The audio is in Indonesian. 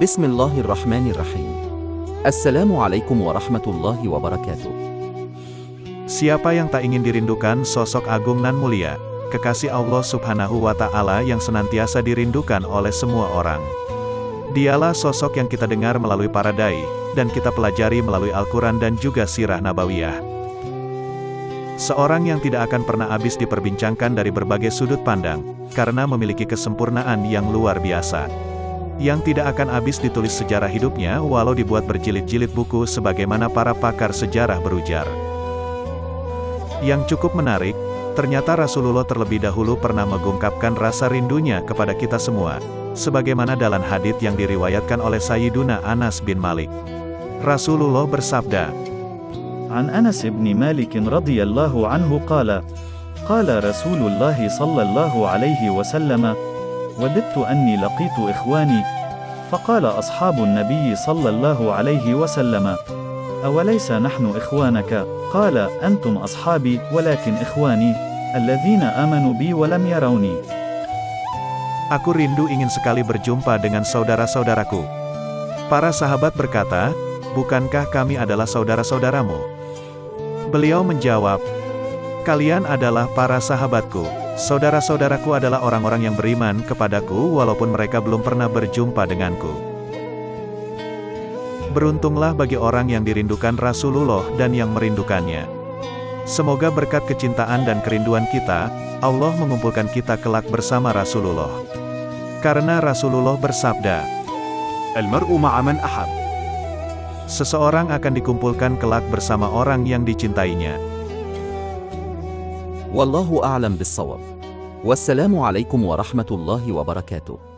بسم الله الرحمن الرحيم. Assalamualaikum warahmatullahi wabarakatuh. Siapa yang tak ingin dirindukan sosok agung nan mulia, kekasih Allah subhanahu wa ta'ala yang senantiasa dirindukan oleh semua orang. Dialah sosok yang kita dengar melalui para dai, dan kita pelajari melalui Al-Quran dan juga sirah nabawiyah. Seorang yang tidak akan pernah habis diperbincangkan dari berbagai sudut pandang, karena memiliki kesempurnaan yang luar biasa yang tidak akan habis ditulis sejarah hidupnya walau dibuat berjilid-jilid buku sebagaimana para pakar sejarah berujar. Yang cukup menarik, ternyata Rasulullah terlebih dahulu pernah mengungkapkan rasa rindunya kepada kita semua, sebagaimana dalam hadith yang diriwayatkan oleh Sayyiduna Anas bin Malik. Rasulullah bersabda, عن أنس بن مالك رضي الله عنه قال قال رسول الله صلى الله عليه وسلم وددت أني لقيت إخواني فقال أصحاب النبي صلى الله عليه وسلم أوليس نحن إخوانك قال أنتم أصحابي ولكن إخواني الذين آمنوا بي ولم يروني Aku rindu ingin sekali berjumpa dengan saudara-saudaraku. Para sahabat berkata, Bukankah kami adalah saudara-saudaramu? Beliau menjawab, Kalian adalah para sahabatku. Saudara-saudaraku adalah orang-orang yang beriman kepadaku walaupun mereka belum pernah berjumpa denganku. Beruntunglah bagi orang yang dirindukan Rasulullah dan yang merindukannya. Semoga berkat kecintaan dan kerinduan kita, Allah mengumpulkan kita kelak bersama Rasulullah. Karena Rasulullah bersabda, Al-mar'u ma'aman ahab. Seseorang akan dikumpulkan kelak bersama orang yang dicintainya. Wallahu a'lam bissawab. Wassalamu alaikum warahmatullahi wabarakatuh.